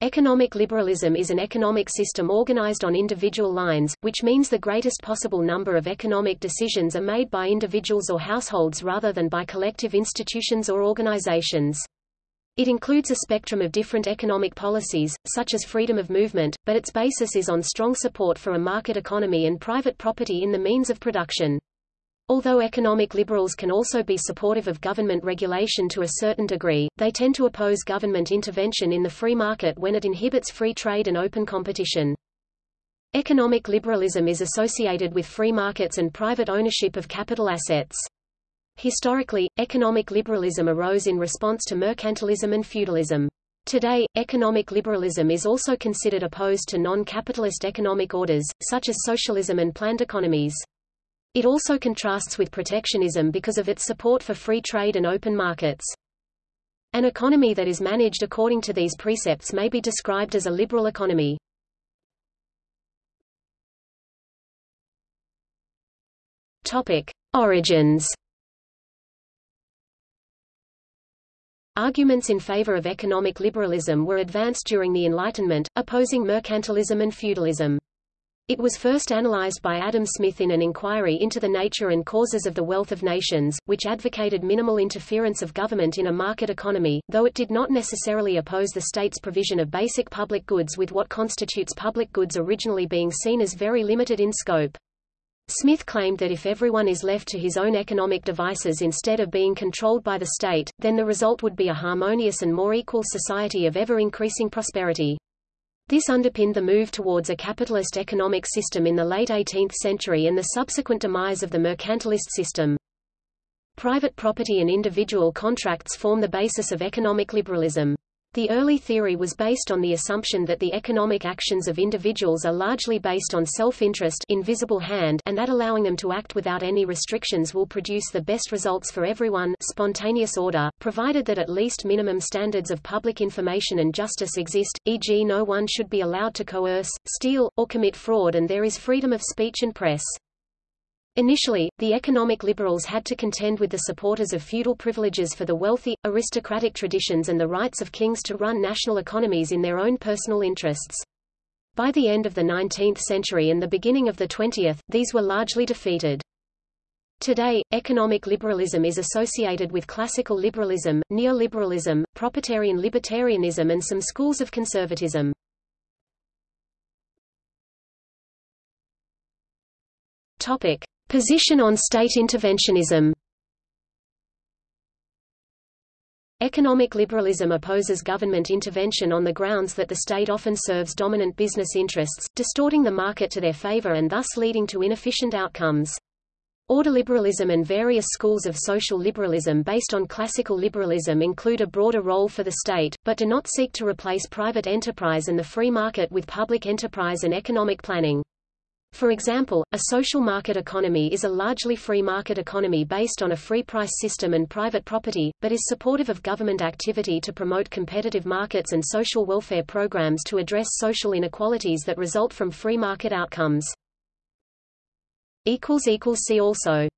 Economic liberalism is an economic system organized on individual lines, which means the greatest possible number of economic decisions are made by individuals or households rather than by collective institutions or organizations. It includes a spectrum of different economic policies, such as freedom of movement, but its basis is on strong support for a market economy and private property in the means of production. Although economic liberals can also be supportive of government regulation to a certain degree, they tend to oppose government intervention in the free market when it inhibits free trade and open competition. Economic liberalism is associated with free markets and private ownership of capital assets. Historically, economic liberalism arose in response to mercantilism and feudalism. Today, economic liberalism is also considered opposed to non-capitalist economic orders, such as socialism and planned economies. It also contrasts with protectionism because of its support for free trade and open markets. An economy that is managed according to these precepts may be described as a liberal economy. Topic: Origins. Arguments in favor of economic liberalism were advanced during the Enlightenment, opposing mercantilism and feudalism. It was first analyzed by Adam Smith in an inquiry into the nature and causes of the wealth of nations, which advocated minimal interference of government in a market economy, though it did not necessarily oppose the state's provision of basic public goods with what constitutes public goods originally being seen as very limited in scope. Smith claimed that if everyone is left to his own economic devices instead of being controlled by the state, then the result would be a harmonious and more equal society of ever-increasing prosperity. This underpinned the move towards a capitalist economic system in the late 18th century and the subsequent demise of the mercantilist system. Private property and individual contracts form the basis of economic liberalism. The early theory was based on the assumption that the economic actions of individuals are largely based on self-interest invisible hand and that allowing them to act without any restrictions will produce the best results for everyone spontaneous order, provided that at least minimum standards of public information and justice exist, e.g. no one should be allowed to coerce, steal, or commit fraud and there is freedom of speech and press. Initially, the economic liberals had to contend with the supporters of feudal privileges for the wealthy, aristocratic traditions and the rights of kings to run national economies in their own personal interests. By the end of the 19th century and the beginning of the 20th, these were largely defeated. Today, economic liberalism is associated with classical liberalism, neoliberalism, proprietarian libertarianism and some schools of conservatism. Topic: Position on state interventionism Economic liberalism opposes government intervention on the grounds that the state often serves dominant business interests, distorting the market to their favor and thus leading to inefficient outcomes. Ordoliberalism and various schools of social liberalism based on classical liberalism include a broader role for the state, but do not seek to replace private enterprise and the free market with public enterprise and economic planning. For example, a social market economy is a largely free market economy based on a free price system and private property, but is supportive of government activity to promote competitive markets and social welfare programs to address social inequalities that result from free market outcomes. See also